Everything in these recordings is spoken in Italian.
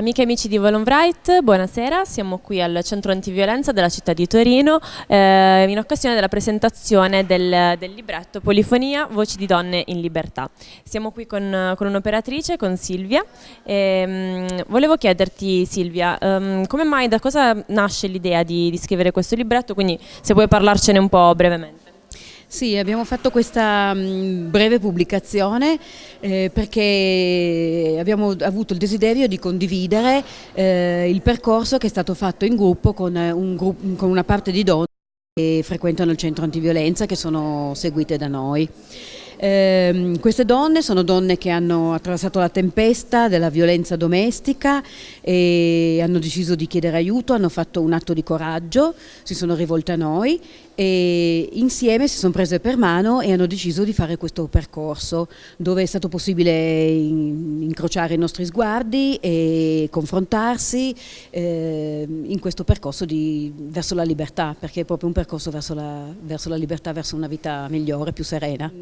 Amiche e amici di Volonbright, buonasera, siamo qui al centro antiviolenza della città di Torino eh, in occasione della presentazione del, del, libretto Polifonia, Voci di donne in libertà. Siamo qui con, con un'operatrice, con Silvia. E, um, volevo chiederti Silvia, um, come mai, da cosa nasce l'idea di, di scrivere questo libretto? Quindi se puoi parlarcene un po' brevemente. Sì, abbiamo fatto questa mm, breve pubblicazione eh, perché abbiamo avuto il desiderio di condividere eh, il percorso che è stato fatto in gruppo con, eh, gruppo, con una parte di donne che frequentano il centro antiviolenza che sono seguite da noi. Eh, queste donne sono donne che hanno attraversato la tempesta della violenza domestica e hanno deciso di chiedere aiuto, hanno fatto un atto di coraggio, si sono rivolte a noi e insieme si sono prese per mano e hanno deciso di fare questo percorso dove è stato possibile incrociare i nostri sguardi e confrontarsi eh, in questo percorso di, verso la libertà perché è proprio un percorso verso la, verso la, libertà, verso una vita migliore, più serena.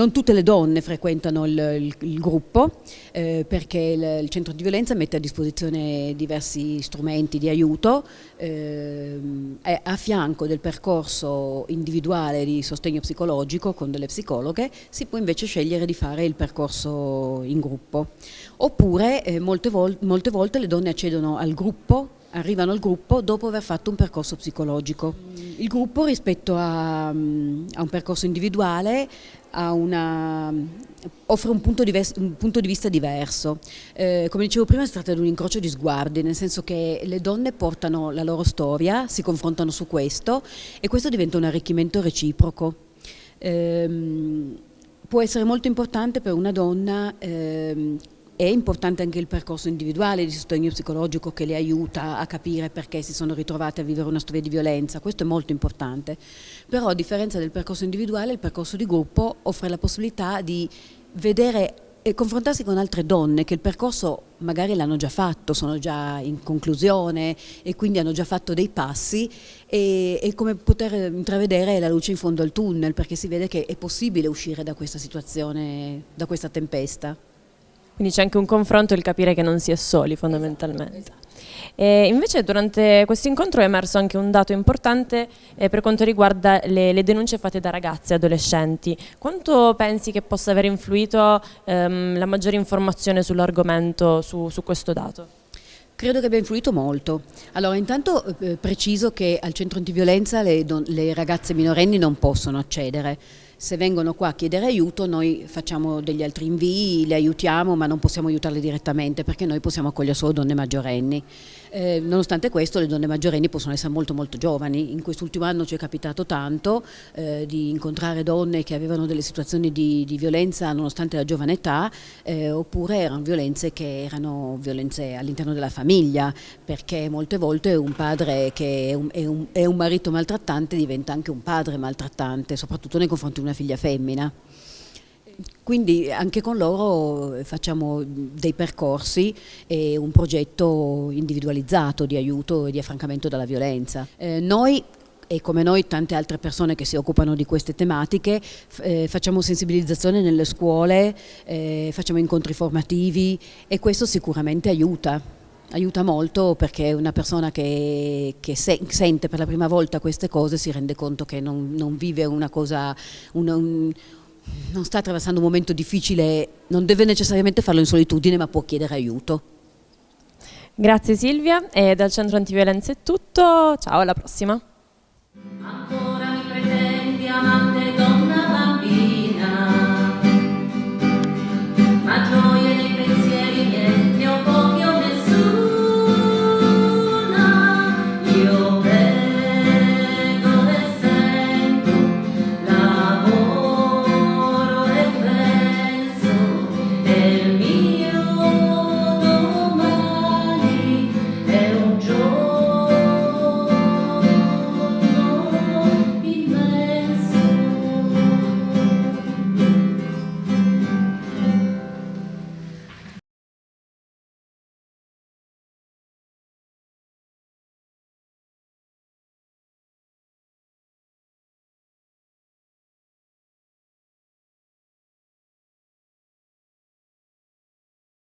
Non tutte le donne frequentano il, il, il gruppo eh, perché il, il, centro di violenza mette a disposizione diversi strumenti di aiuto eh, a fianco del percorso individuale di sostegno psicologico con delle psicologhe, si può invece scegliere di fare il percorso in gruppo. Oppure eh, molte, vol molte volte le donne accedono al gruppo arrivano al gruppo dopo aver fatto un percorso psicologico. Il gruppo rispetto a, a un percorso individuale una, offre un punto, un punto, di vista diverso. Eh, come dicevo prima si tratta di un incrocio di sguardi, nel senso che le donne portano la loro storia, si confrontano su questo e questo diventa un arricchimento reciproco. Eh, può essere molto importante per una donna eh, è importante anche il percorso individuale di sostegno psicologico che le aiuta a capire perché si sono ritrovate a vivere una storia di violenza, questo è molto importante. Però a differenza del percorso individuale, il percorso di gruppo offre la possibilità di vedere e confrontarsi con altre donne che il percorso magari l'hanno già fatto, sono già in conclusione e quindi hanno già fatto dei passi e, e, come poter intravedere la luce in fondo al tunnel perché si vede che è possibile uscire da questa situazione, da questa tempesta. Quindi c'è anche un confronto e il capire che non si è soli fondamentalmente. E invece durante questo incontro è emerso anche un dato importante eh, per quanto riguarda le, le, denunce fatte da ragazze e adolescenti. Quanto pensi che possa aver influito ehm, la maggiore informazione sull'argomento, su, su questo dato? Credo che abbia influito molto. Allora, intanto eh, preciso che al centro antiviolenza le, le ragazze minorenni non possono accedere se vengono qua a chiedere aiuto noi facciamo degli altri invii, le aiutiamo ma non possiamo aiutarle direttamente perché noi possiamo accogliere solo donne maggiorenni. Eh, nonostante questo le donne maggiorenni possono essere molto molto giovani, in quest'ultimo anno ci è capitato tanto eh, di incontrare donne che avevano delle situazioni di, di violenza nonostante la giovane età eh, oppure erano violenze che erano violenze all'interno della famiglia perché molte volte un padre che è un, è, un, è un marito maltrattante diventa anche un padre maltrattante soprattutto nei confronti di una una figlia femmina. Quindi anche con loro facciamo dei percorsi e un progetto individualizzato di aiuto e di affrancamento dalla violenza. Eh, noi e come noi tante altre persone che si occupano di queste tematiche eh, facciamo sensibilizzazione nelle scuole, eh, facciamo incontri formativi e questo sicuramente aiuta aiuta molto perché una persona che, che se, sente per la prima volta queste cose si rende conto che non, non vive una cosa, una, un, non sta attraversando un momento difficile, non deve necessariamente farlo in solitudine ma può chiedere aiuto. Grazie Silvia e dal Centro Antiviolenza è tutto, ciao alla prossima.